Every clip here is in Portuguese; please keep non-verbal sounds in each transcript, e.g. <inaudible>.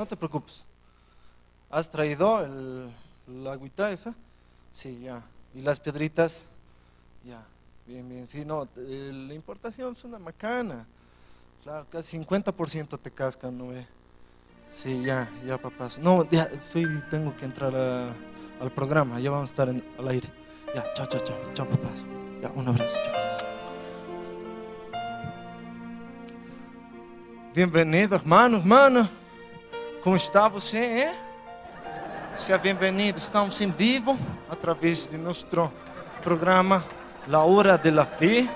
no, te preocupes. ¿Has traído el, la agüita esa? Sí, ya. ¿Y las piedritas? Ya. Bien, bien. Sí, no, eh, la importación es una macana. Claro, casi 50% te cascan, ¿no ve? Sí, ya, ya, papás. No, ya, estoy, tengo que entrar al programa, ya vamos a estar en- al aire. Ya, chao, chao, chao, chao, papás. Ya, un abrazo, chao. Irmão, irmã. Como está você? Seja bem-vindo. Estamos em vivo através de nosso programa La Hora de la Fe.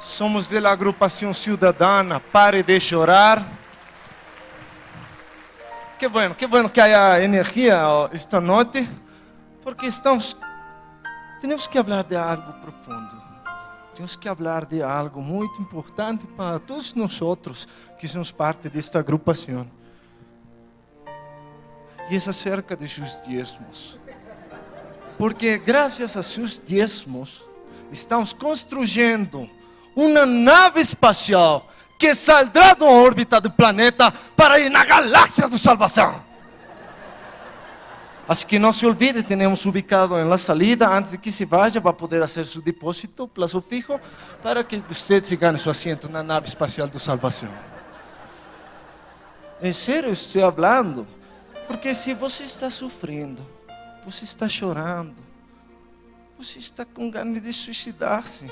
Somos da agrupação cidadana Pare de Chorar. Que bueno, que bueno que haya energia esta noite, porque estamos temos que falar de algo profundo. Temos que falar de algo muito importante para todos nós outros que somos parte desta agrupação. E é acerca de seus diezmos. Porque graças a seus diezmos, estamos construindo uma nave espacial que saldrá da órbita do planeta para ir na galáxia da salvação. Así que no se olvide, tenemos ubicado en la salida, antes de que se vaya, va a poder hacer su depósito, plazo fijo, para que usted se gane su asiento en la nave espacial de salvación. En serio estoy hablando, porque si você está sufriendo, você está chorando, você está com ganas de suicidar-se,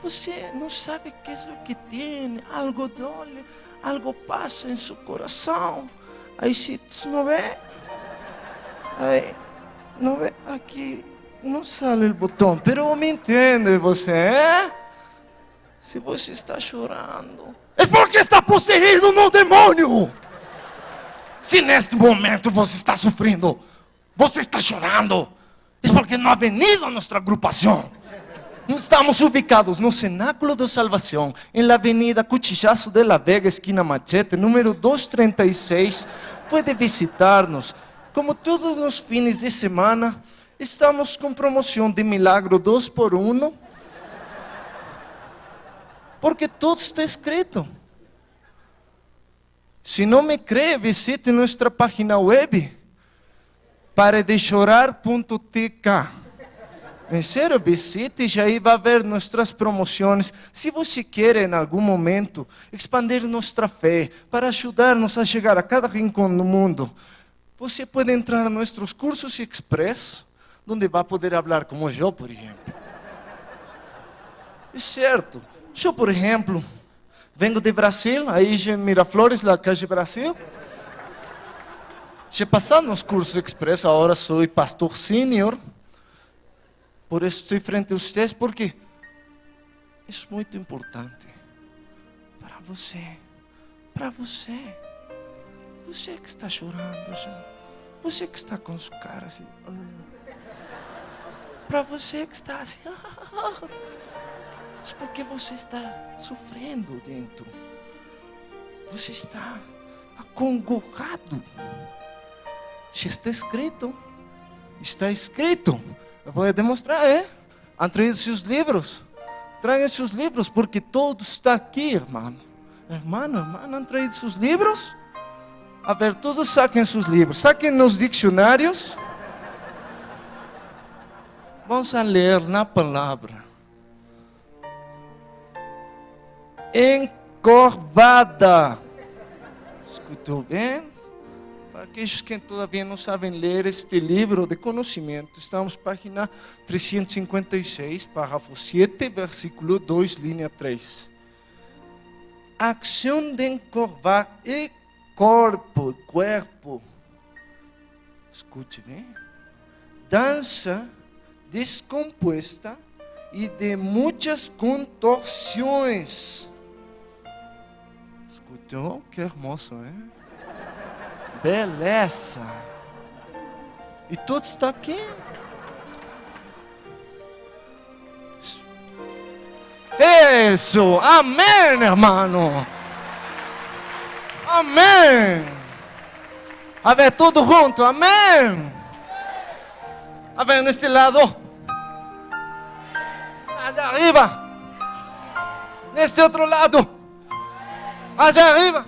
você não sabe o que é o que tem, algo dói, algo passa em seu coração, aí se não vê, Aí, não vê, aqui não sale o botão, pero me entende você, é? Se você está chorando, é porque está possuído no demônio. Se neste momento você está sofrendo, você está chorando, é porque não ha venido a nossa agrupação. Estamos ubicados no Cenáculo de Salvação, la Avenida Cuchillazo de la Vega, esquina Machete, número 236. Pode visitar-nos. Como todos os fins de semana, estamos com promoção de milagro 2 por 1 Porque tudo está escrito. Se não me crê, visite nossa página web paredechorar.tk. Em sério, visite e aí vai ver nossas promoções. Se você quer, em algum momento, expandir nossa fé para ajudar-nos a chegar a cada rincão do mundo, você pode entrar em nossos cursos express, onde vai poder falar como eu, por exemplo. É certo. Eu, por exemplo, venho de Brasil, aí em Miraflores, na calle Brasil. Já passado nos cursos express, agora sou pastor sênior. Por isso estou frente a vocês, porque é muito importante para você, para você. Você que está chorando, já. Você que está com sua cara assim. ah. Para você que está assim. Porque você está sofrendo dentro. Você está acongojado. Já está escrito. Está escrito. Eu vou demonstrar, é? Traído seus livros. Tragam seus livros, porque todo está aqui, irmão. Irmão, irmão, traído seus livros? A ver, todos saquem seus livros, saquem nos dicionários. Vamos a ler na palavra. Encorvada. Escutou bem? Para aqueles que todavia não sabem ler este livro de conhecimento, estamos página 356, parágrafo 7, versículo 2, linha 3. Ação de encorvar e corpo, corpo. Escute bem. Dança descomposta e de muitas contorções. Que hermoso, é? Beleza. E tudo está aqui. Isso, amém, hermano. Amém. A ver, tudo junto, amém. A ver, neste lado. Allá arriba. Neste outro lado. Allá arriba.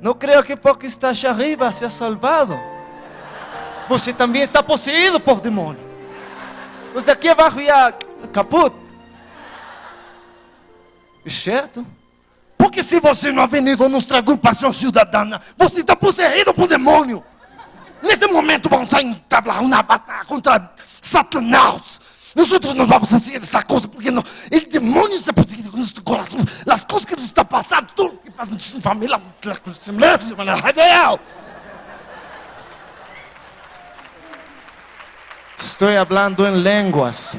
Não creio que porque está allá arriba seja salvado. Você também está possuído por demônio. Os aqui abaixo já caput. É certo? Porque se você não ha venido a nossa agrupação cidadana, você está possuído por demônio. Neste momento vamos entablar uma batalha contra Satanás. Nós não vamos fazer essa coisa porque não, o demônio está perseguindo nosso coração. As coisas que nos está passando, tudo que passa na nossa família, Estou falando em línguas.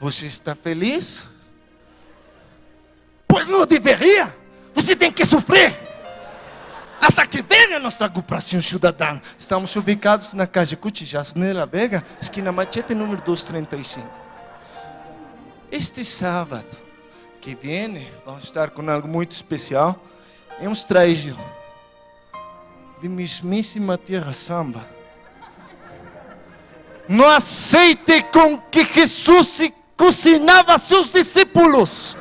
Você está feliz? Pois não deveria. Você tem que sofrer. Até que venha nossa agrupação cidadã. Estamos ubicados na casa Cutijaço, Nela Vega, esquina Machete, número 235. Este sábado que vem, vamos estar com algo muito especial. Hemos traído de mesmíssima terra samba. No aceite com que Jesus cozinhava seus discípulos.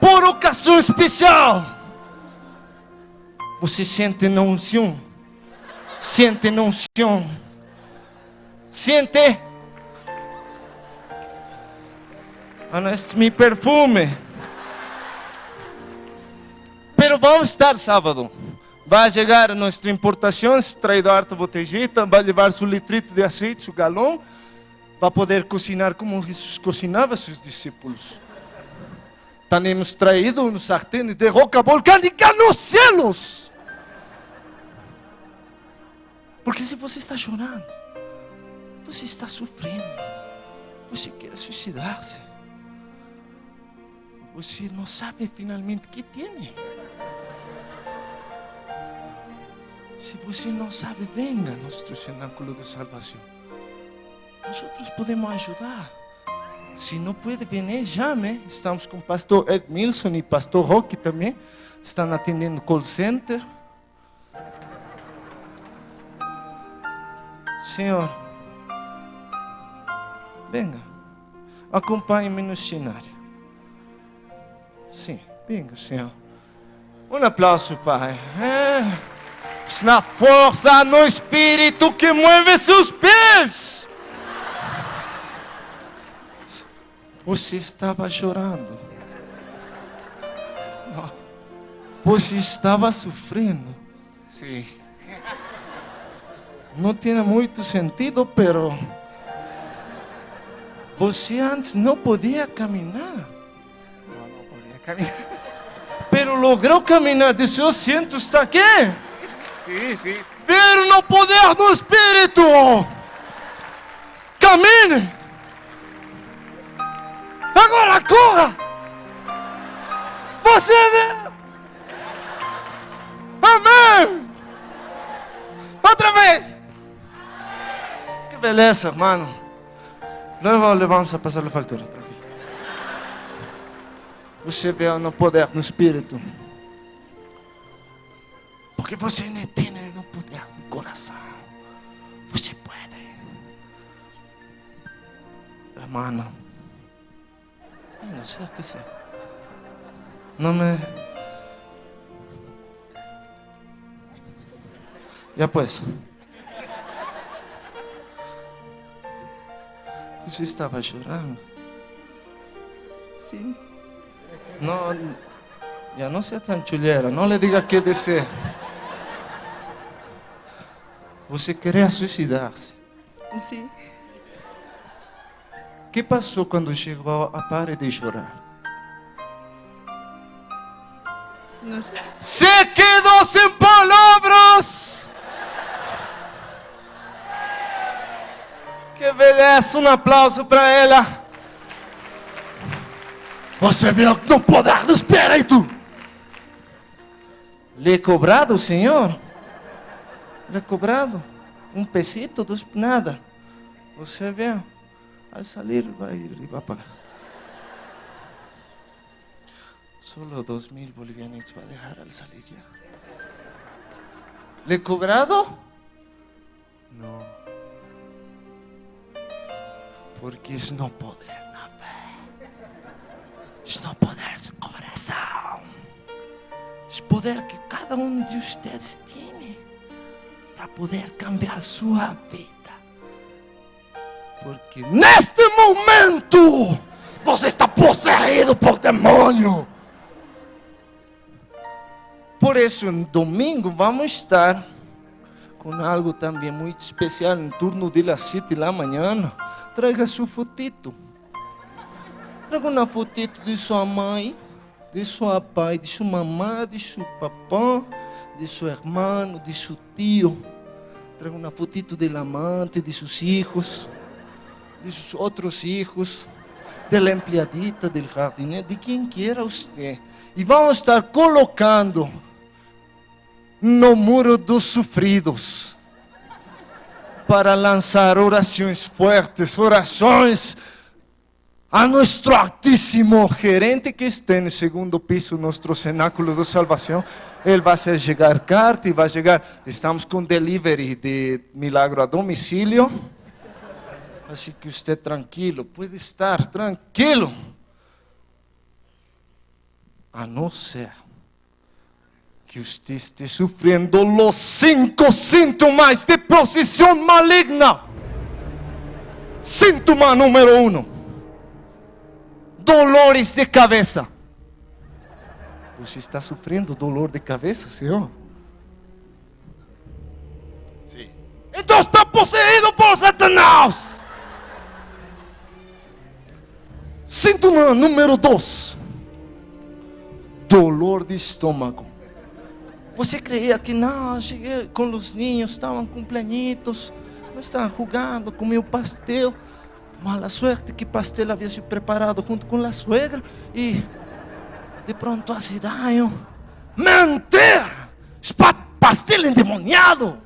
Por ocasião especial. Você sente na unção? Sente na unção? Sente? Não, este meu perfume. Pero vamos estar sábado. Vai chegar a nossa importação, traído harta botejita, vai levar seu litrito de azeite, seu galão, vai poder cozinhar como Jesus cozinhava seus discípulos. Temos traído uns sartenes de roca volcânica nos céus. Porque se você está chorando, você está sofrendo, você quer suicidar-se, você não sabe finalmente o que tem. Se você não sabe, venga a nosso cenáculo de salvação. Nós podemos ajudar. Se não pode vir, chame. Estamos com o pastor Edmilson e pastor Roque também. Estão atendendo call center. Senhor, venga, acompanhe-me no cenário. Sim, venga, Senhor. Um aplauso, Pai. É na força no espírito que move seus pés. Você estava chorando. Você estava sofrendo. Sim. Não tinha muito sentido, pero você antes não podia caminhar. Não, não podia caminhar. <laughs> Pero logrou caminhar. Disse, eu sinto, está aqui. Sim, sim, sim. Ver no poder do Espírito. Camine. Agora corra. Você vê. Amém. Outra vez. Beleza, hermano. Luego le vamos a pasar a factura. Tranquilo. Você vê no poder no Espírito. Porque você não tem no poder no coração. Você pode. Hermano. Não sei o que sei. Não me. Já pois. Você estava chorando? Sim. Não, já não seja tão chulheira, não lhe diga que descer. Você queria suicidar-se. Sim. O que passou quando chegou a pare de chorar? Não sei. Se quedou sem palavras! Que beleza, um aplauso para ela. Você viu no poder do Espírito. Lhe cobrado, Senhor? Lhe cobrado? Um pesito, dos, nada. Você vê, ao sair vai, vai pagar. Solo dos mil bolivianos va a dejar al salir ya. ¿Le cobrado? Não. Porque es no poder na fé. Es no poder su corazón. Es poder que cada uno de ustedes tiene para poder cambiar su vida. Porque neste momento você está possuído por demônio. Por isso, no domingo vamos estar com algo também muito especial em turno de las 7 da manhã. Traga seu fotito. Traga uma fotito de sua mãe, de seu pai, de sua mamãe, de seu papá, de seu irmão, de seu tio. Traga uma fotito del amante, de seus filhos, de seus outros filhos, da empleadita, del jardineiro, de quem queira você. E vamos estar colocando no muro dos sofridos para lançar orações fortes, orações a nosso altíssimo gerente que está no segundo piso, nosso cenáculo de salvação. Ele vai fazer chegar carta e vai chegar. Estamos com delivery de milagro a domicílio. Assim que você tranquilo, pode estar tranquilo. A não ser que você esté sufriendo los cinco síntomas de posição maligna. Síntoma número uno: dolores de cabeça. Você está sofrendo dolor de cabeça, Senhor? Sim. Então está possuído por Satanás. Síntoma número dois: dolor de estômago. Você creia que não, cheguei com os ninhos, estavam cumpleañitos, não estavam jogando, comiam pastel. Mala suerte que pastel havia sido preparado junto com a suegra e de pronto hace daño. Mentira! Pastel endemoniado!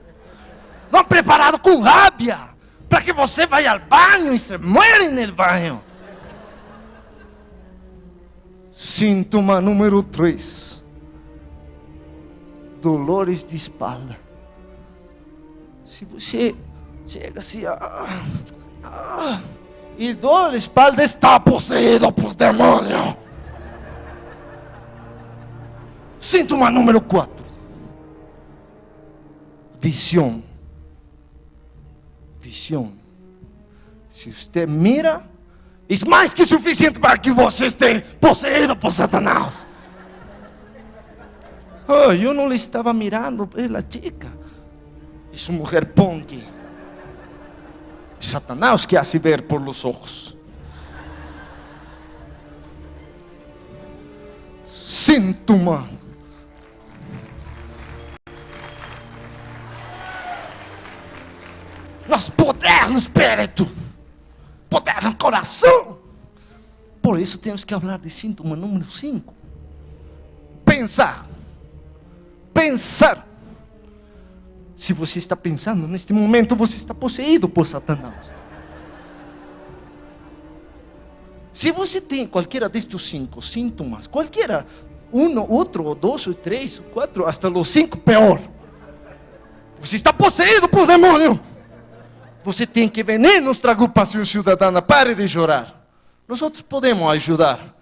Não preparado com rábia para que você vá ao banho e se muere no banho. Síntoma número 3 dolores de espalda. Se você chega assim, ah, ah, e dor de espalda está possuído por demônio. Síntoma número 4. Visão. Visão. Se você mira, é mais que suficiente para que você esteja possuído por Satanás. Oh, eu não lhe estava mirando pela chica. É uma mulher punk. Satanás que hace ver por los ojos. Síntoma. Nós poder no espírito, poder no coração. Por isso temos que falar de síntoma número 5. Pensar pensar. Se você está pensando neste momento, você está possuído por Satanás. Se você tem qualquer destes cinco sintomas, qualquer um, outro, ou dois, ou três, ou quatro, hasta os cinco, pior. Você está possuído por demônio. Você tem que vir nossa agrupação cidadana. Pare de chorar. Nós outros podemos ajudar.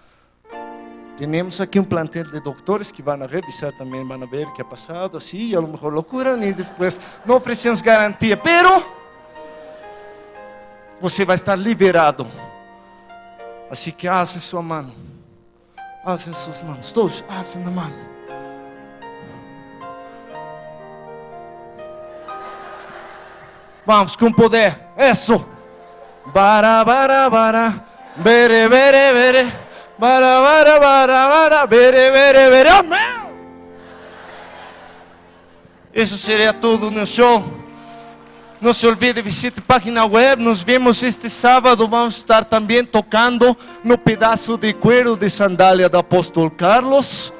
Temos aqui um plantel de doutores que vão revisar também, vão ver o que ha passado, assim, a lo mejor lo curam e depois não oferecemos garantia, pero você vai estar liberado. Assim que alce sua mão, alce suas mãos, todos, alce na mão. Vamos com poder, isso. Bara, bara, bara, bere, bere, bere. Bere, bere, bere. Isso seria tudo no show. Não se olvide, visite a página web. Nos vemos este sábado. Vamos estar também tocando no pedaço de cuero de sandália do apóstolo Carlos.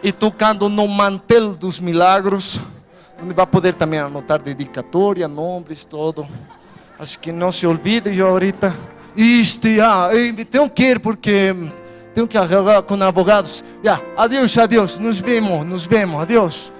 E tocando no mantel dos milagros. Onde vai poder também anotar dedicatória, nomes, todo. Acho que não se olvide, eu ahorita. Isto, já, tenho que ir porque tenho que arreglar com advogados. Já, adeus, adeus, nos vemos, nos vemos, adeus.